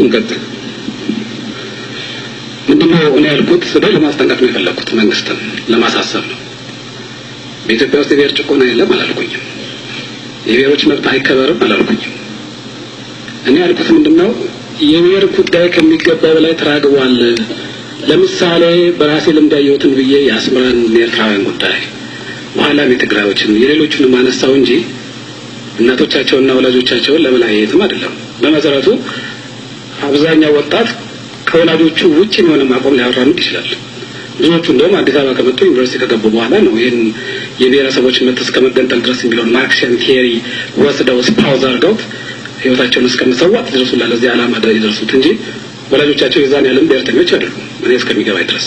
እንቀጥል። ምንድነው እኔ ያልኩት ስለ ለማስጠንቀቅ ነው የፈለኩት፣ መንግስትን ለማሳሰብ ነው። በኢትዮጵያ ውስጥ የብሔር ጭቆና የለም አላልኩኝም። የብሔሮች መብት አይከበርም አላልኩኝም። እኔ ያልኩት ምንድነው የብሔር ጉዳይ ከሚገባ በላይ ተራግቧል። ለምሳሌ በራሴ ልምድ ያየሁትን ብዬ የአስመራን የኤርትራውያን ጉዳይ በኋላም የትግራዮችን የሌሎቹንም አነሳው እንጂ እናቶቻቸውንና ወላጆቻቸውን ለመለያየትም አይደለም። በመሰረቱ አብዛኛው ወጣት ከወላጆቹ ውጭ የሆነ አቋም ሊያራምድ ይችላል። ብዙዎቹ እንደውም አዲስ አበባ ከመጡ ዩኒቨርሲቲ ከገቡ በኋላ ነው ይህን የብሔረሰቦች መብት እስከ መገንጠል ድረስ የሚለውን Marxian theory ወስደው espouse አድርገውት ህይወታቸውን እስከመሰዋት ድረስ ሁላ ለዚህ ዓላማ የደረሱት እንጂ ወላጆቻቸው የዛን ያህልም ብሔርተኞች አይደሉም። እኔ እስከሚገባኝ ድረስ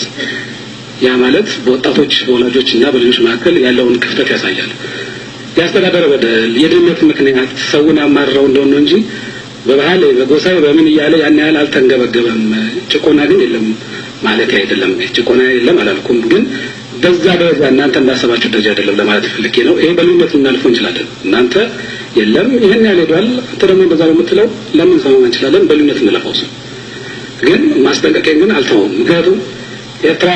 ያ ማለት በወጣቶች በወላጆች እና በልጆች መካከል ያለውን ክፍተት ያሳያል። የአስተዳደር በደል፣ የድህነት ምክንያት ሰውን ያማረው እንደሆነ እንጂ በባህል በጎሳዊ በምን እያለ ያን ያህል አልተንገበገበም። ጭቆና ግን የለም ማለት አይደለም። ጭቆና የለም አላልኩም፣ ግን በዛ ደረጃ እናንተ እንዳሰባችሁ ደረጃ አይደለም ለማለት ፈልጌ ነው። ይሄ በልዩነት ልናልፈው እንችላለን። እናንተ የለም ይህን ያህል ሄዷል፣ አንተ ደግሞ እንደዛ ነው የምትለው ለምን ሰማ እንችላለን። በልዩነት እንለፈው ሰው ግን ማስጠንቀቂያ ግን አልተውም። ምክንያቱም ኤርትራ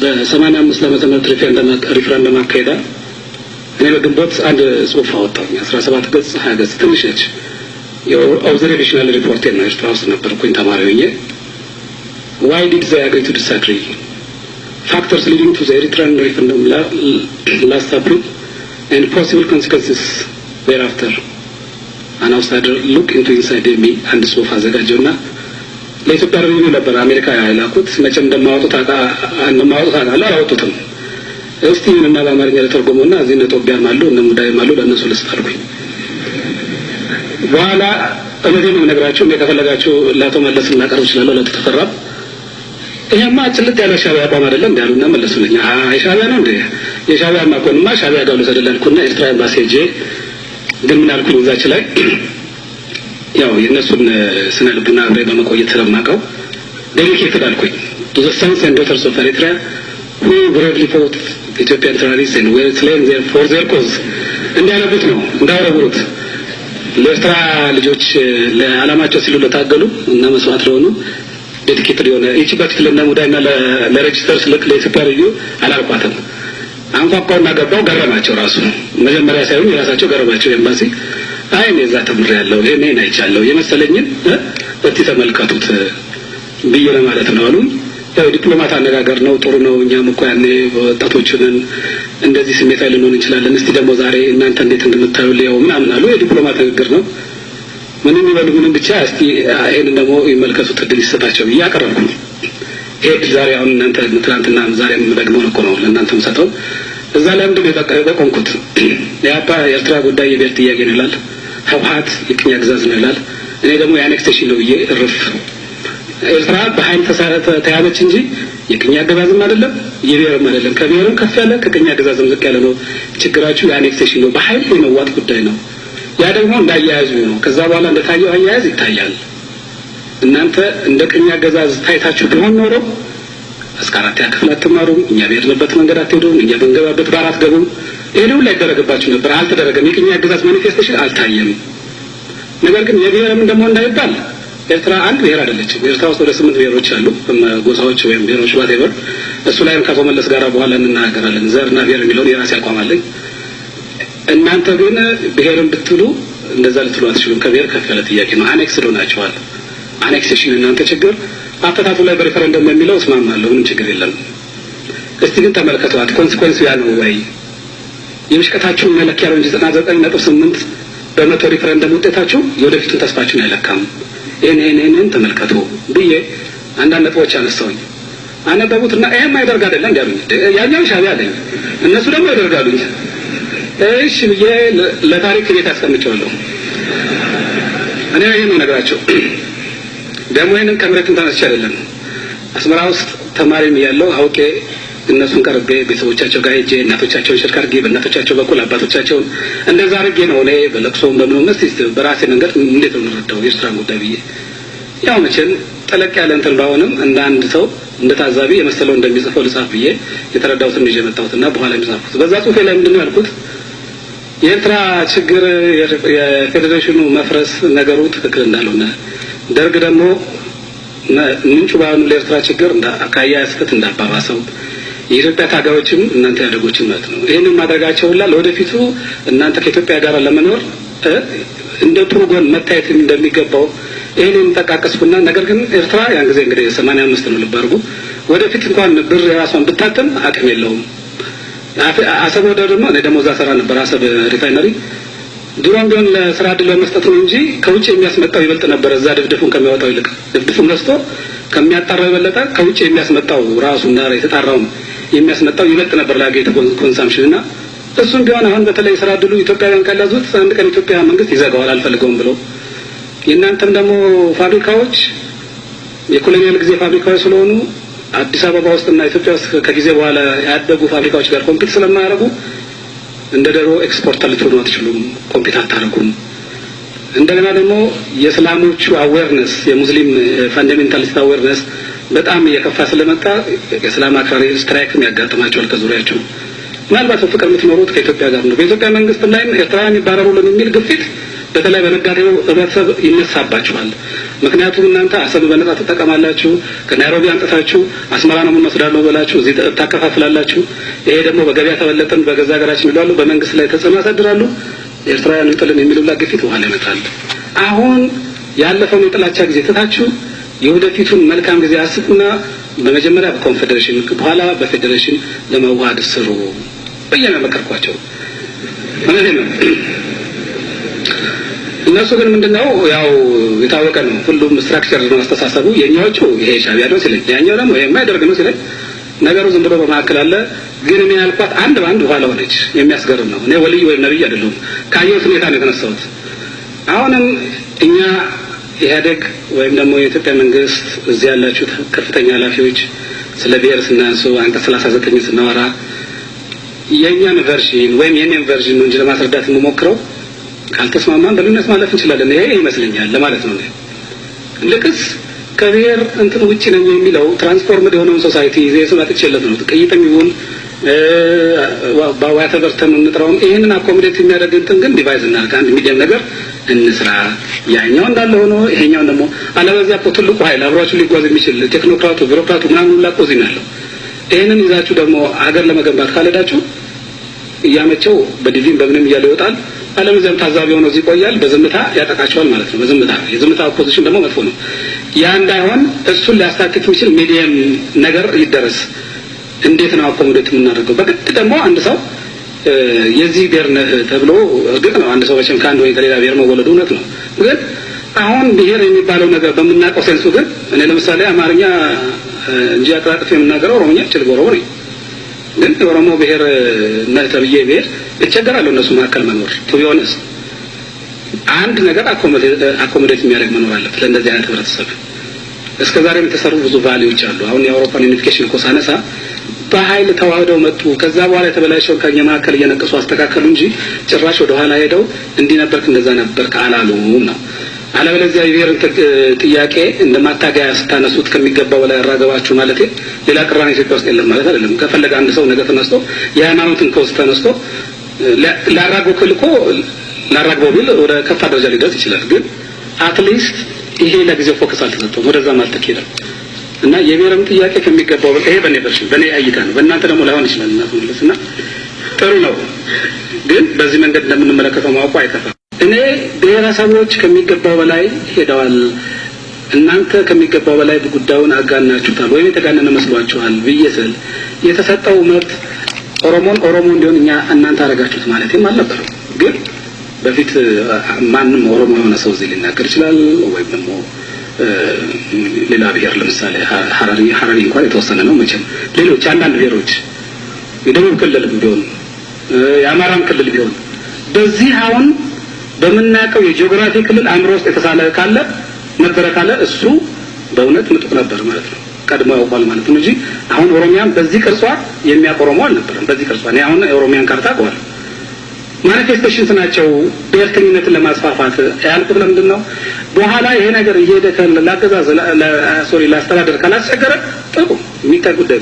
በሰማንያ አምስት ዓመተ ምህረት ሪፍረንደም አካሄዳ እኔ በግንቦት አንድ ጽሁፍ አወጣሁኝ። አስራ ሰባት ገጽ ሀያ ገጽ ትንሽ ነች። የ observational report ኤ ነው። ኤርትራ ውስጥ ነበርኩኝ ተማሪ ሆኜ ዋይ ዲድ ዘይ አግሪ ቱ ዲስአግሪ ፋክተርስ ሊዲንግ ቱ ዘ ኤሪትራን ሪፈረንደም ላስት አፕሪል ኤንድ ፖሲብል ኮንሲኮንስስ ዜርአፍተር አን አውትሳይደር ሉክ ኢንቱ ኢንሳይድ ሚ አንድ ጽሁፍ አዘጋጀውና ለ Ethiopian Review ነበር አሜሪካ ያላኩት። መቼም እንደማያወጡት እንደማያወጡት አውቃለሁ። አላወጡትም። እስቲ ምንና በአማርኛ ለተርጎመውና እዚህ እነ ጦቢያም አሉ እነ ሙዳይም አሉ ለእነሱ ልስጥ አልኩኝ። በኋላ እውነቴን ነው የምነግራችሁ። እኔ ከፈለጋችሁ ለአቶ መለስ እናቀርብ እችላለሁ። ለአቶ ተፈራም ይሄማ ጭልጥ ያለ ሻዕቢያ አቋም አይደለም እንዲ ያሉና መለሱልኝ። አይ ሻዕቢያ ነው እንዴ? የሻዕቢያ ከሆነማ ሻዕቢያ ጋር ልውሰድልህ አልኩና ኤርትራ ኤምባሲ ሄጄ ግን ምን አልኩኝ እዛች ላይ ያው የእነሱን ስነ ልቡና አብሬ በመቆየት ስለማውቀው dedicated አልኩኝ the sons and daughters of Eritrea who bravely fought Ethiopian terrorist and were slain there for their cause እንዲያነቡት ነው እንዳወረውሩት ለኤርትራ ልጆች ለዓላማቸው ሲሉ ለታገሉ እና መስዋዕት ለሆኑ dedicated የሆነ ይቺ በፊት ለእነ ሙዳይና ለሬጅስተር ለኢትዮጵያ ልዩ አላልኳትም። አንኳኳውና ገባው ገረማቸው። ራሱ መጀመሪያ ሳይሆን የራሳቸው ገረማቸው ኤምባሲ አይ እኔ እዛ ተምሬያለሁ ይሄን አይቻለሁ የመሰለኝን እስቲ ተመልከቱት ብዬ ለማለት ነው አሉ። ያው ዲፕሎማት አነጋገር ነው፣ ጥሩ ነው። እኛም እኮ ያኔ ወጣቶቹንን እንደዚህ ስሜታዊ ልንሆን እንችላለን። እስቲ ደግሞ ዛሬ እናንተ እንዴት እንደምታዩ ሊያው ምናምን አሉ። የዲፕሎማት ንግግር ነው። ምንም ይበሉ ምንም ብቻ እስቲ ይሄንን ደግሞ ይመልከቱት እድል ይሰጣቸው ብዬ አቀረብኩ። ይሄ ዛሬ አሁን እናንተ ትናንትና ዛሬም ደግሞ እኮ ነው ለእናንተ የምሰጠው። እዛ ላይ ምንድን የጠቆምኩት? የአባ የኤርትራ ጉዳይ የብሔር ጥያቄ ነው ይላል። ህወሓት የቅኝ አገዛዝ ነው ይላል። እኔ ደግሞ የአኔክስቴሽን ነው ብዬ እርፍ ኤርትራ በኃይል ተያዘች እንጂ የቅኝ አገዛዝም አይደለም የብሔርም አይደለም። ከብሔርም ከፍ ያለ ከቅኝ አገዛዝም ዝቅ ያለ ነው። ችግራችሁ የ annexation ነው፣ በኃይል የመዋጥ ጉዳይ ነው። ያ ደግሞ እንዳያያዙ ነው። ከዛ በኋላ እንደታየው አያያዝ ይታያል። እናንተ እንደ ቅኝ አገዛዝ ታይታችሁ ቢሆን ኖሮ እስከ አራተኛ ክፍል አትማሩም፣ እኛ በሄድንበት መንገድ አትሄዱም፣ እኛ በገባንበት በር አትገቡም። ይሄ ሁሉ አይደረግባችሁ ነበር። አልተደረገም። የቅኝ አገዛዝ manifestation አልታየም። ነገር ግን የብሔርም ደግሞ እንዳይባል ኤርትራ አንድ ብሔር አይደለችም። ኤርትራ ውስጥ ወደ ስምንት ብሔሮች አሉ፣ ጎሳዎች ወይም ብሔሮች ባቴበር። እሱ ላይም ከአቶ መለስ ጋር በኋላ እንናገራለን። ዘርና ብሔር የሚለውን የራሴ አቋም አለኝ። እናንተ ግን ብሔርን ብትሉ እንደዛ ልትሉ አትችሉም። ከብሔር ከፍ ያለ ጥያቄ ነው። annex ሆናችኋል። annexation እናንተ ችግር አፈታቱ ላይ በሪፈረንደም የሚለው እስማማለሁ። ምንም ችግር የለም። እስቲ ግን ተመልከተዋት። consequence ያ ነው ወይ የምሽቀታችሁን መለኪያ ነው እንጂ ዘጠና ዘጠኝ ነጥብ ስምንት በመቶ ሪፈረንደም ውጤታችሁ የወደፊቱን ተስፋችሁን አይለካም። ይህን ተመልከቱ ብዬ አንዳንድ ነጥቦች አነሳውኝ። አነበቡትና ይህማ ኢህአዴግ አይደለ እንዲያሉኝ፣ ያኛው ሻዕቢያ አለኝ፣ እነሱ ደግሞ ያደርጋሉኝ። እሺ ብዬ ለታሪክ ቤት አስቀምጨዋለሁ። እኔ ይህን ነው ነገራቸው። ደግሞ ይህንን ከመሬትም ተነስቼ አይደለም አስመራ ውስጥ ተማሪም ያለው አውቄ እነሱን ቀርቤ ቤተሰቦቻቸው ጋር ሄጄ እናቶቻቸውን ሽርክ አድርጌ በእናቶቻቸው በኩል አባቶቻቸውን እንደዛ አድርጌ ነው እኔ በለቅሶም በምንም እስቲ በራሴ መንገድ እንዴት ነው የምንረዳው የኤርትራን ጉዳይ ብዬ? ያው መቼም ጠለቅ ያለ እንትን ባሆንም እንደ አንድ ሰው እንደ ታዛቢ የመሰለው እንደሚጽፈው ልጻፍ ብዬ የተረዳሁትን ይዤ የመጣሁትና በኋላ የሚጻፍኩት በዛ ጽሁፌ ላይ ምንድን ነው ያልኩት? የኤርትራ ችግር የፌዴሬሽኑ መፍረስ ነገሩ ትክክል እንዳልሆነ ደርግ ደግሞ ምንጩ ባይሆኑ ለኤርትራ ችግር ከአያያ ስህተት እንዳባባሰው የኢትዮጵያ ታጋዮችም እናንተ ያደጎችን ማለት ነው። ይህንን ማድረጋቸው ለወደፊቱ እናንተ ከኢትዮጵያ ጋር ለመኖር እንደ ጥሩ ጎን መታየት እንደሚገባው ይህንን ጠቃቀስኩና ነገር ግን ኤርትራ ያን ጊዜ እንግዲህ ሰማንያ አምስት ነው ልብ ወደፊት እንኳን ብር የራሷን ብታተም አቅም የለውም። አሰብ ወደ ደግሞ እኔ ደግሞ እዛ ሰራ ነበር አሰብ refinery ድሮም ቢሆን ለስራ እድል በመስጠት ነው እንጂ ከውጭ የሚያስመጣው ይበልጥ ነበር። እዛ ድፍድፉን ከሚያወጣው ይልቅ ድፍድፉን ገዝቶ ከሚያጣራው የበለጠ ከውጭ የሚያስመጣው ራሱ እና የተጣራውን የሚያስመጣው ይበልጥ ነበር ለሀገሪቱ consumption እና እሱም ቢሆን አሁን በተለይ ስራ እድሉ ኢትዮጵያውያን ካላዙት አንድ ቀን ኢትዮጵያ መንግስት ይዘጋዋል አልፈልገውም ብሎ የእናንተም ደግሞ ፋብሪካዎች የ colonial ጊዜ ፋብሪካዎች ስለሆኑ አዲስ አበባ ውስጥና ኢትዮጵያ ውስጥ ከጊዜ በኋላ ያደጉ ፋብሪካዎች ጋር compete ስለማያደርጉ እንደ ደሮ exporter ልትሆኑ አትችሉም፣ compete አታደርጉም። እንደገና ደግሞ የእስላሞቹ awareness የሙስሊም fundamentalist awareness በጣም እየከፋ ስለመጣ የእስላም አክራሪ strike ም ያጋጥማቸዋል ከዙሪያቸው። ምናልባት በፍቅር የምትኖሩት ከኢትዮጵያ ጋር ነው። በኢትዮጵያ መንግስት ላይም ኤርትራውያን ይባረሩልን የሚል ግፊት በተለይ በነጋዴው ህብረተሰብ ይነሳባችኋል። ምክንያቱም እናንተ አሰብ በነጻ ትጠቀማላችሁ፣ ከናይሮቢ አምጥታችሁ አስመራ ነው የምንወስደው ብላችሁ እዚህ ታከፋፍላላችሁ። ይሄ ደግሞ በገበያ ተበለጠን በገዛ ሀገራችን ይላሉ፣ በመንግስት ላይ ተጽዕኖ ያሳድራሉ። ኤርትራውያን ይውጡልን የሚሉላ ግፊት በኋላ ይመጣል። አሁን ያለፈውን የጥላቻ ጊዜ ትታችሁ የወደፊቱን መልካም ጊዜ አስቡና በመጀመሪያ በኮንፌዴሬሽን በኋላ በፌዴሬሽን ለመዋሃድ ስሩ ብዬ ነው። እነሱ ግን ምንድነው ያው የታወቀ ነው። ሁሉም structure ነው አስተሳሰቡ። የኛዎቹ ይሄ ሻቢያ ነው ሲለኝ፣ ያኛው ደግሞ ይሄ የኢህአዴግ ነው ሲለኝ፣ ነገሩ ዝም ብሎ በመካከል አለ። ግን እኔ ያልኳት አንድ በአንድ ኋላ ሆነች። የሚያስገርም ነው። እኔ ወልይ ወይም ነብይ አይደለሁም። ካየሁት ሁኔታ ነው የተነሳሁት። አሁንም እኛ ኢህአዴግ ወይም ደግሞ የኢትዮጵያ መንግስት እዚህ ያላችሁ ከፍተኛ ኃላፊዎች ስለ ብሔር ስናንሱ አንቀጽ ሰላሳ ዘጠኝ ስናወራ የእኛን version ወይም የኔን version ነው እንጂ ለማስረዳት የምሞክረው ካልተስማማን በልዩነት ማለፍ እንችላለን። ይሄ ይመስለኛል ለማለት ነው። ልቅስ ከብሔር እንትን ውጭ ነኝ የሚለው transformed የሆነውን society የስም አጥቼለት ነው ቅይጥም ይሁን በ whatever term እንጥራውም ይህንን accommodate የሚያደርግ እንትን ግን devise እናድርግ፣ አንድ medium ነገር እንስራ። ያኛው እንዳለ ሆኖ ይሄኛውን ደግሞ አለበዚያ እኮ ትልቁ ኃይል አብሯችሁ ሊጓዝ የሚችል technocrat ኡ፣ bureaucrat ኡ ምናምን ሁላ እኮ እዚህ ነው ያለው። ይህንን ይዛችሁ ደግሞ ሀገር ለመገንባት ካልሄዳችሁ እያመቸው በ DV ም በምንም እያለ ይወጣል። አለበዚያም ታዛቢ ሆኖ እዚህ ይቆያል። በዝምታ ያጠቃቸዋል ማለት ነው። በዝምታ የዝምታ opposition ደግሞ መጥፎ ነው። ያ እንዳይሆን እሱን ሊያስታክክ የሚችል medium ነገር ይደረስ። እንዴት ነው accommodate የምናደርገው? በግድ ደግሞ አንድ ሰው የዚህ ብሔር ነህ ተብሎ እርግጥ ነው አንድ ሰው መቼም ከአንድ ወይ ከሌላ ብሔር መወለዱ እውነት ነው። ግን አሁን ብሔር የሚባለው ነገር በምናውቀው sense ኡ ግን እኔ ለምሳሌ አማርኛ እንጂ አቀላጥፍ የምናገረው ኦሮሞኛ እችል ኦሮሞ ነኝ። ግን የኦሮሞ ብሔር ነህ ተብዬ ብሔር እቸገራለሁ እነሱ መካከል መኖር ቱ ቢሆንስ አንድ ነገር accommodate የሚያደርግ መኖር አለበት ለእንደዚህ አይነት ህብረተሰብ። እስከ ዛሬም የተሰሩ ብዙ value ዎች አሉ። አሁን የአውሮፓን unification እኮ ሳነሳ በኃይል ተዋህደው መጡ። ከዛ በኋላ የተበላሸውን ከኛ መካከል እየነቀሱ አስተካከሉ እንጂ ጭራሽ ወደ ኋላ ሄደው እንዲህ ነበርክ እንደዛ ነበርክ አላሉም ነው። አለበለዚያ የብሔርን ጥያቄ እንደ ማታገያ ስታነሱት ከሚገባው በላይ ያራገባችሁ ማለት ሌላ ቅራኔ ኢትዮጵያ ውስጥ የለም ማለት አይደለም። ከፈለገ አንድ ሰው ነገ ተነስቶ የሃይማኖትን ከውስጥ ተነስቶ ላራግበው ቢል እኮ ላራግበው ቢል ወደ ከፋ ደረጃ ሊደርስ ይችላል። ግን at least ይሄ ለጊዜው focus አልተሰጠውም፣ ወደዛም አልተኬደም። እና የብሔርም ጥያቄ ከሚገባው ይሄ በእኔ version በእኔ እይታ ነው። በእናንተ ደግሞ ላይሆን ይችላል። እናት መለስ እና ጥሩ ነው፣ ግን በዚህ መንገድ እንደምንመለከተው ማወቁ አይከፋም። እኔ ብሔረሰቦች ከሚገባው በላይ ሄደዋል፣ እናንተ ከሚገባው በላይ ጉዳዩን አጋናችሁታል ወይም የተጋነነ መስሏችኋል ብዬ ስል የተሰጠው መብት ኦሮሞን ኦሮሞ እንዲሆን እኛ እናንተ አደረጋችሁት ማለትም አልነበረም። ግን በፊት ማንም ኦሮሞ የሆነ ሰው እዚህ ሊናገር ይችላል ወይም ደግሞ ሌላ ብሔር ለምሳሌ ሀረሪ ሀረሪ እንኳን የተወሰነ ነው መቼም ሌሎች አንዳንድ ብሔሮች የደቡብ ክልልም ቢሆን የአማራም ክልል ቢሆን በዚህ አሁን በምናውቀው የጂኦግራፊ ክልል አእምሮ ውስጥ የተሳለ ካለ ነበረ ካለ እሱ በእውነት ምጡቅ ነበር ማለት ነው። ቀድሞ ያውቋል ማለት ነው እንጂ አሁን ኦሮሚያን በዚህ ቅርጿ የሚያውቅ ኦሮሞ አልነበረም። በዚህ ቅርጿ እኔ አሁን የኦሮሚያን ካርታ አውቀዋለሁ። manifestations ናቸው ብሔርተኝነትን ለማስፋፋት ያልኩት ለምንድን ነው? በኋላ ይሄ ነገር እየሄደ ለአገዛዝ sorry ለአስተዳደር ካላስቸገረ ጥሩ የሚታይ ጉዳይ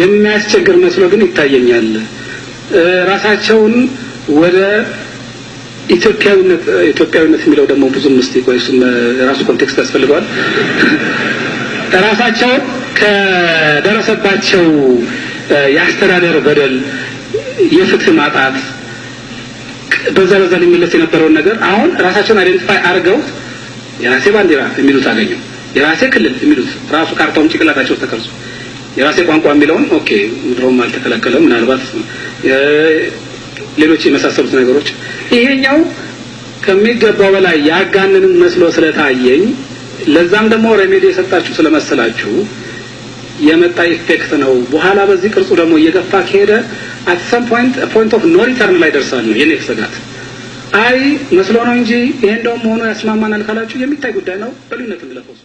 የሚያስቸግር መስሎ ግን ይታየኛል። ራሳቸውን ወደ ኢትዮጵያዊነት ኢትዮጵያዊነት የሚለው ደግሞ ብዙም እስቲ ቆይ እሱም context ያስፈልገዋል። ራሳቸው ከደረሰባቸው የአስተዳደር በደል፣ የፍትህ ማጣት በዛ በዛ ሊመለስ የነበረውን ነገር አሁን ራሳቸውን identify አድርገው የራሴ ባንዲራ የሚሉት አገኙ፣ የራሴ ክልል የሚሉት ራሱ ካርታውን ጭንቅላታቸው ውስጥ ተቀርጾ የራሴ ቋንቋ የሚለውን okay ድሮም አልተከለከለም፣ ምናልባት ሌሎች የመሳሰሉት ነገሮች ይሄኛው ከሚገባው በላይ ያጋንንን መስሎ ስለታየኝ ለዛም ደግሞ remedy የሰጣችሁ ስለመሰላችሁ የመጣ effect ነው። በኋላ በዚህ ቅርጹ ደግሞ እየገፋ ከሄደ at some point point of no return ላይ ደርሳል ነው የኔ ስጋት። አይ መስሎ ነው እንጂ ይሄ እንደውም መሆኑ ያስማማናል ካላችሁ የሚታይ ጉዳይ ነው። በልዩነት እንለፈው